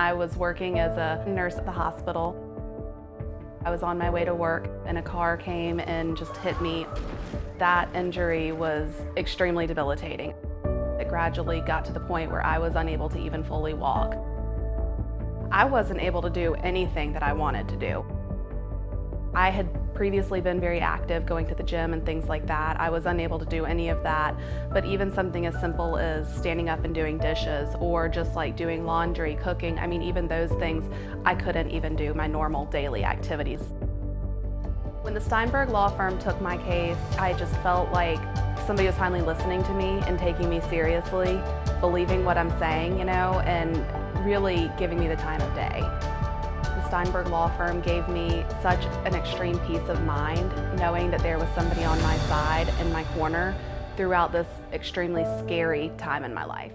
I was working as a nurse at the hospital. I was on my way to work and a car came and just hit me. That injury was extremely debilitating. It gradually got to the point where I was unable to even fully walk. I wasn't able to do anything that I wanted to do. I had previously been very active, going to the gym and things like that. I was unable to do any of that, but even something as simple as standing up and doing dishes or just like doing laundry, cooking, I mean, even those things, I couldn't even do my normal daily activities. When the Steinberg Law Firm took my case, I just felt like somebody was finally listening to me and taking me seriously, believing what I'm saying, you know, and really giving me the time of day. Steinberg Law Firm gave me such an extreme peace of mind, knowing that there was somebody on my side in my corner throughout this extremely scary time in my life.